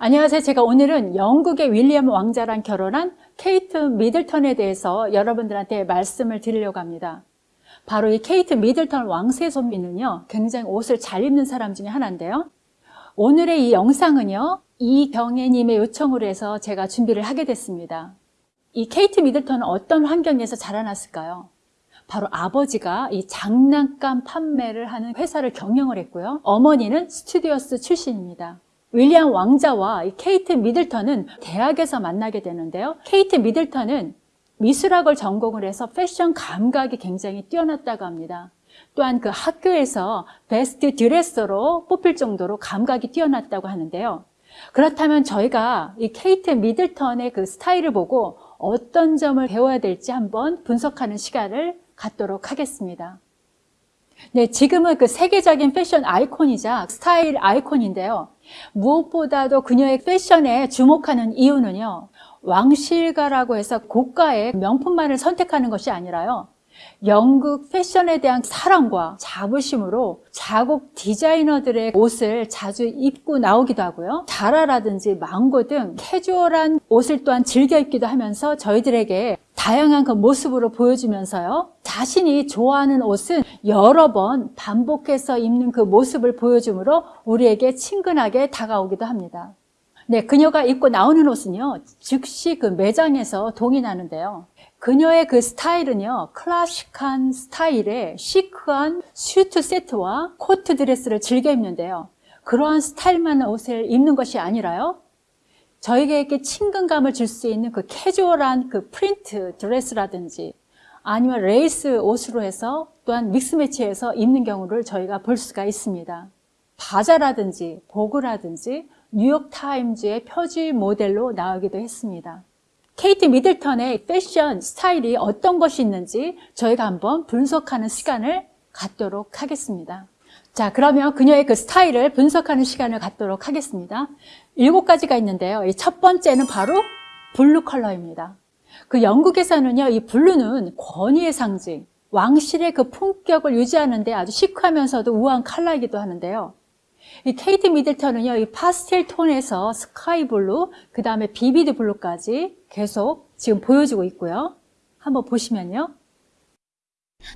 안녕하세요. 제가 오늘은 영국의 윌리엄 왕자랑 결혼한 케이트 미들턴에 대해서 여러분들한테 말씀을 드리려고 합니다. 바로 이 케이트 미들턴 왕세손비는요, 굉장히 옷을 잘 입는 사람 중에 하나인데요. 오늘의 이 영상은요, 이경애님의 요청으로 해서 제가 준비를 하게 됐습니다. 이 케이트 미들턴은 어떤 환경에서 자라났을까요? 바로 아버지가 이 장난감 판매를 하는 회사를 경영을 했고요. 어머니는 스튜어디스 출신입니다. 윌리엄 왕자와 케이트 미들턴은 대학에서 만나게 되는데요. 케이트 미들턴은 미술학을 전공을 해서 패션 감각이 굉장히 뛰어났다고 합니다. 또한 그 학교에서 베스트 드레서로 뽑힐 정도로 감각이 뛰어났다고 하는데요. 그렇다면 저희가 이 케이트 미들턴의 그 스타일을 보고 어떤 점을 배워야 될지 한번 분석하는 시간을 갖도록 하겠습니다. 네, 지금은 그 세계적인 패션 아이콘이자 스타일 아이콘인데요. 무엇보다도 그녀의 패션에 주목하는 이유는요. 왕실가라고 해서 고가의 명품만을 선택하는 것이 아니라요. 영국 패션에 대한 사랑과 자부심으로 자국 디자이너들의 옷을 자주 입고 나오기도 하고요. 자라라든지 망고 등 캐주얼한 옷을 또한 즐겨 입기도 하면서 저희들에게 다양한 그 모습으로 보여주면서요. 자신이 좋아하는 옷은 여러 번 반복해서 입는 그 모습을 보여주므로 우리에게 친근하게 다가오기도 합니다. 네, 그녀가 입고 나오는 옷은요, 즉시 그 매장에서 동이 나는데요. 그녀의 그 스타일은요, 클래식한 스타일의 chic한 슈트 세트와 코트 드레스를 즐겨 입는데요. 그러한 스타일만 옷을 입는 것이 아니라요. 저에게 친근감을 줄 수 있는 그 캐주얼한 그 프린트 드레스라든지 아니면 레이스 옷으로 해서 또한 mix match해서 입는 경우를 저희가 볼 수가 있습니다. 바자라든지 보그라든지 뉴욕타임즈의 표지 모델로 나오기도 했습니다. 케이트 미들턴의 패션 스타일이 어떤 것이 있는지 저희가 한번 분석하는 시간을 갖도록 하겠습니다. 자, 그러면 그녀의 그 스타일을 분석하는 시간을 갖도록 하겠습니다. 일곱 가지가 있는데요. 첫 번째는 바로 블루 컬러입니다. 그 영국에서는요, 이 블루는 권위의 상징, 왕실의 그 품격을 유지하는데 아주 시크하면서도 우아한 컬러이기도 하는데요. 이 케이트 미들턴은요, 이 파스텔 톤에서 스카이 블루, 그 다음에 비비드 블루까지 계속 지금 보여주고 있고요. 한번 보시면요.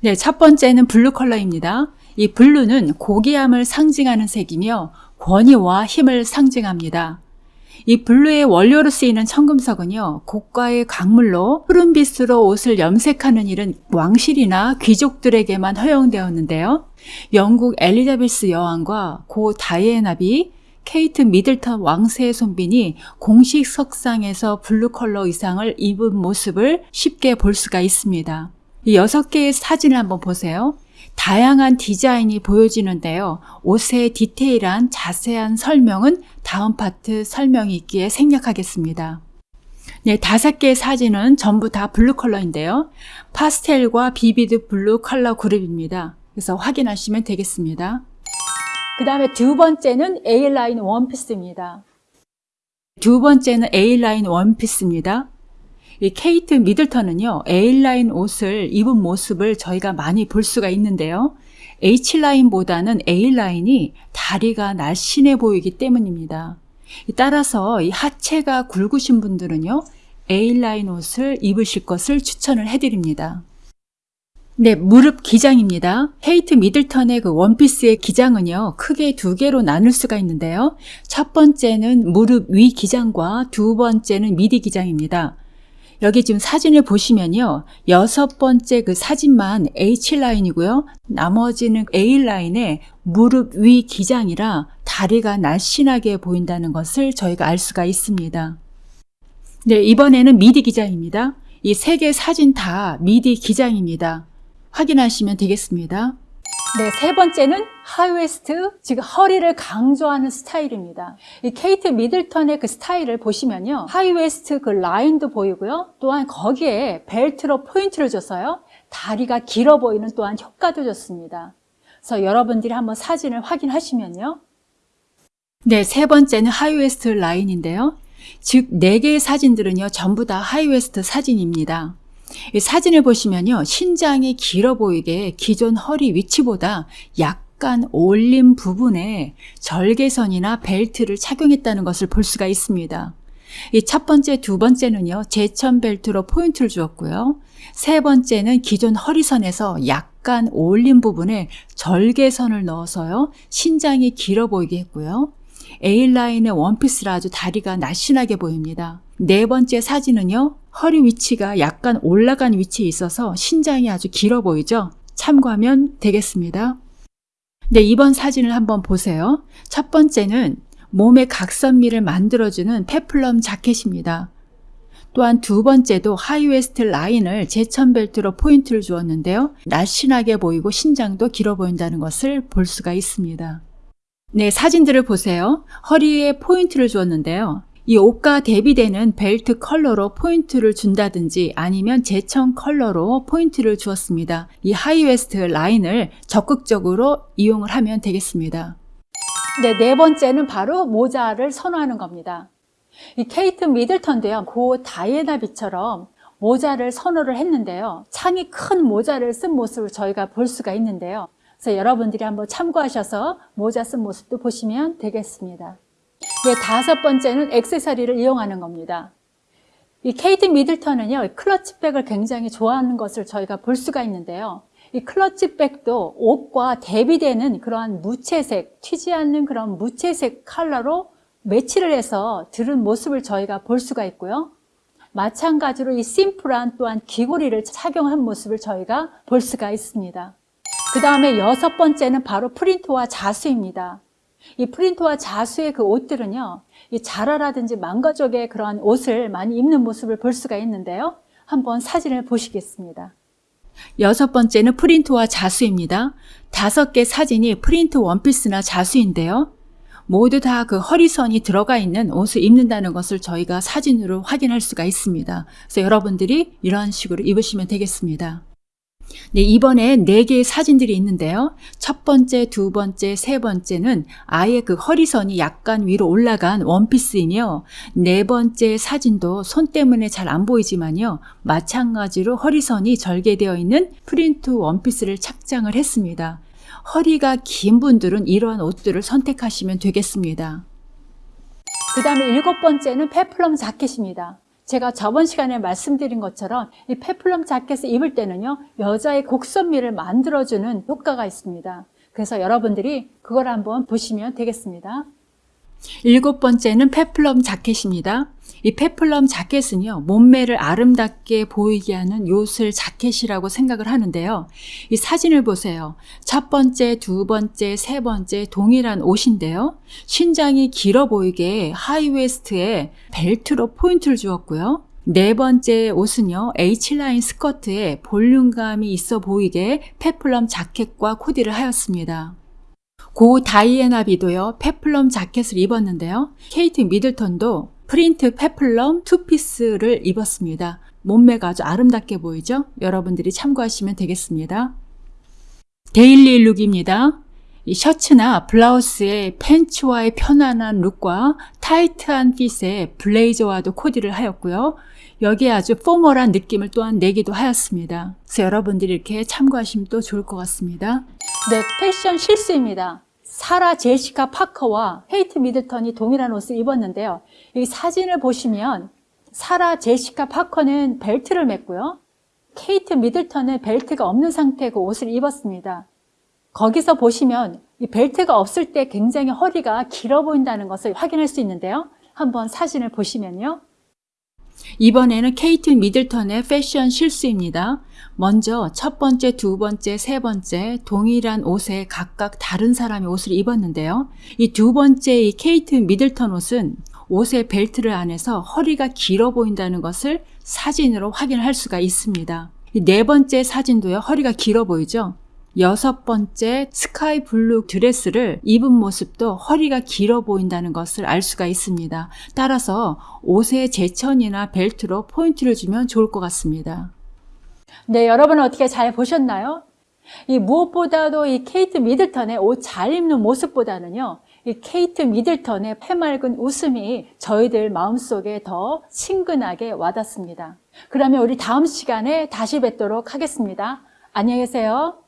네, 첫 번째는 블루 컬러입니다. 이 블루는 고귀함을 상징하는 색이며 권위와 힘을 상징합니다. 이 블루의 원료로 쓰이는 청금석은요, 고가의 광물로 푸른 빛으로 옷을 염색하는 일은 왕실이나 귀족들에게만 허용되었는데요. 영국 엘리자베스 여왕과 고 다이애나비, 케이트 미들턴 왕세손빈이 공식 석상에서 블루 컬러 의상을 입은 모습을 쉽게 볼 수가 있습니다. 이 여섯 개의 사진을 한번 보세요. 다양한 디자인이 보여지는데요. 옷의 디테일한 자세한 설명은 다음 파트 설명이 있기에 생략하겠습니다. 네, 다섯 개의 사진은 전부 다 블루 컬러인데요. 파스텔과 비비드 블루 컬러 그룹입니다. 그래서 확인하시면 되겠습니다. 그 다음에 두 번째는 A라인 원피스입니다. 두 번째는 A라인 원피스입니다. 이 케이트 미들턴은요, A라인 옷을 입은 모습을 저희가 많이 볼 수가 있는데요. H라인보다는 A라인이 다리가 날씬해 보이기 때문입니다. 따라서 이 하체가 굵으신 분들은요, A라인 옷을 입으실 것을 추천을 해드립니다. 네, 무릎 기장입니다. 헤이트 미들턴의 그 원피스의 기장은요, 크게 두 개로 나눌 수가 있는데요. 첫 번째는 무릎 위 기장과 두 번째는 미디 기장입니다. 여기 지금 사진을 보시면요. 여섯 번째 그 사진만 H라인이고요. 나머지는 A라인의 무릎 위 기장이라 다리가 날씬하게 보인다는 것을 저희가 알 수가 있습니다. 네, 이번에는 미디 기장입니다. 이 세 개 사진 다 미디 기장입니다. 확인하시면 되겠습니다. 네, 세 번째는 하이웨스트, 즉 허리를 강조하는 스타일입니다. 이 케이트 미들턴의 그 스타일을 보시면요. 하이웨스트 그 라인도 보이고요. 또한 거기에 벨트로 포인트를 줘서요. 다리가 길어 보이는 또한 효과도 좋습니다. 그래서 여러분들이 한번 사진을 확인하시면요. 네, 세 번째는 하이웨스트 라인인데요. 즉, 네 개의 사진들은요, 전부 다 하이웨스트 사진입니다. 이 사진을 보시면요. 신장이 길어 보이게 기존 허리 위치보다 약 약간 올린 부분에 절개선이나 벨트를 착용했다는 것을 볼 수가 있습니다. 이 첫 번째, 두 번째는요, 제천 벨트로 포인트를 주었고요. 세 번째는 기존 허리선에서 약간 올린 부분에 절개선을 넣어서요, 신장이 길어 보이게 했고요. A라인의 원피스라 아주 다리가 날씬하게 보입니다. 네 번째 사진은요, 허리 위치가 약간 올라간 위치에 있어서 신장이 아주 길어 보이죠? 참고하면 되겠습니다. 네, 이번 사진을 한번 보세요. 첫 번째는 몸의 각선미를 만들어주는 페플럼 자켓입니다. 또한 두 번째도 하이웨스트 라인을 제천 벨트로 포인트를 주었는데요. 날씬하게 보이고 신장도 길어 보인다는 것을 볼 수가 있습니다. 네, 사진들을 보세요. 허리에 포인트를 주었는데요. 이 옷과 대비되는 벨트 컬러로 포인트를 준다든지 아니면 제천 컬러로 포인트를 주었습니다. 이 하이웨스트 라인을 적극적으로 이용을 하면 되겠습니다. 네, 네 번째는 바로 모자를 선호하는 겁니다. 이 케이트 미들턴도요, 고 다이애나 비처럼 모자를 선호를 했는데요. 창이 큰 모자를 쓴 모습을 저희가 볼 수가 있는데요. 그래서 여러분들이 한번 참고하셔서 모자 쓴 모습도 보시면 되겠습니다. 네, 다섯 번째는 액세서리를 이용하는 겁니다. 이 케이트 미들턴은요, 클러치백을 굉장히 좋아하는 것을 저희가 볼 수가 있는데요. 이 클러치백도 옷과 대비되는 그러한 무채색, 튀지 않는 그런 무채색 컬러로 매치를 해서 들은 모습을 저희가 볼 수가 있고요. 마찬가지로 이 심플한 또한 귀고리를 착용한 모습을 저희가 볼 수가 있습니다. 그 다음에 여섯 번째는 바로 프린트와 자수입니다. 이 프린트와 자수의 그 옷들은요, 이 자라라든지 망가 쪽의 그러한 옷을 많이 입는 모습을 볼 수가 있는데요. 한번 사진을 보시겠습니다. 여섯 번째는 프린트와 자수입니다. 다섯 개 사진이 프린트 원피스나 자수인데요. 모두 다 그 허리선이 들어가 있는 옷을 입는다는 것을 저희가 사진으로 확인할 수가 있습니다. 그래서 여러분들이 이런 식으로 입으시면 되겠습니다. 네, 이번에 네 개의 사진들이 있는데요. 첫 번째, 두 번째, 세 번째는 아예 그 허리선이 약간 위로 올라간 원피스이며 네 번째 사진도 손 때문에 잘 안 보이지만요. 마찬가지로 허리선이 절개되어 있는 프린트 원피스를 착장을 했습니다. 허리가 긴 분들은 이러한 옷들을 선택하시면 되겠습니다. 그 다음에 일곱 번째는 페플럼 자켓입니다. 제가 저번 시간에 말씀드린 것처럼 이 페플럼 자켓을 입을 때는요 여자의 곡선미를 만들어주는 효과가 있습니다. 그래서 여러분들이 그걸 한번 보시면 되겠습니다 일곱 번째는 페플럼 자켓입니다. 이 페플럼 자켓은요 몸매를 아름답게 보이게 하는 요술 자켓이라고 생각을 하는데요. 이 사진을 보세요. 첫 번째, 두 번째, 세 번째 동일한 옷인데요. 신장이 길어 보이게 하이웨스트에 벨트로 포인트를 주었고요. 네 번째 옷은요 H라인 스커트에 볼륨감이 있어 보이게 페플럼 자켓과 코디를 하였습니다 고 다이애나 비도요 페플럼 자켓을 입었는데요 케이트 미들턴도 프린트 페플럼 투피스를 입었습니다. 몸매가 아주 아름답게 보이죠? 여러분들이 참고하시면 되겠습니다. 데일리 룩입니다. 이 셔츠나 블라우스의 팬츠와의 편안한 룩과 타이트한 핏의 블레이저와도 코디를 하였고요. 여기에 아주 포멀한 느낌을 또한 내기도 하였습니다. 그래서 여러분들이 이렇게 참고하시면 또 좋을 것 같습니다. 네, 패션 실수입니다. 사라 제시카 파커와 케이트 미들턴이 동일한 옷을 입었는데요. 이 사진을 보시면 사라 제시카 파커는 벨트를 맸고요. 케이트 미들턴은 벨트가 없는 상태의 그 옷을 입었습니다. 거기서 보시면 이 벨트가 없을 때 굉장히 허리가 길어 보인다는 것을 확인할 수 있는데요. 한번 사진을 보시면요. 이번에는 케이트 미들턴의 패션 실수입니다. 먼저 첫 번째, 두 번째, 세 번째 동일한 옷에 각각 다른 사람이 옷을 입었는데요. 이 두 번째 이 케이트 미들턴 옷은 옷의 벨트를 안 해서 허리가 길어 보인다는 것을 사진으로 확인할 수가 있습니다. 네 번째 사진도요. 허리가 길어 보이죠? 여섯 번째 스카이 블루 드레스를 입은 모습도 허리가 길어 보인다는 것을 알 수가 있습니다. 따라서 옷에 제천이나 벨트로 포인트를 주면 좋을 것 같습니다. 네, 여러분 어떻게 잘 보셨나요? 이 무엇보다도 이 케이트 미들턴의 옷 잘 입는 모습보다는요, 이 케이트 미들턴의 해맑은 웃음이 저희들 마음속에 더 친근하게 와닿습니다. 그러면 우리 다음 시간에 다시 뵙도록 하겠습니다. 안녕히 계세요.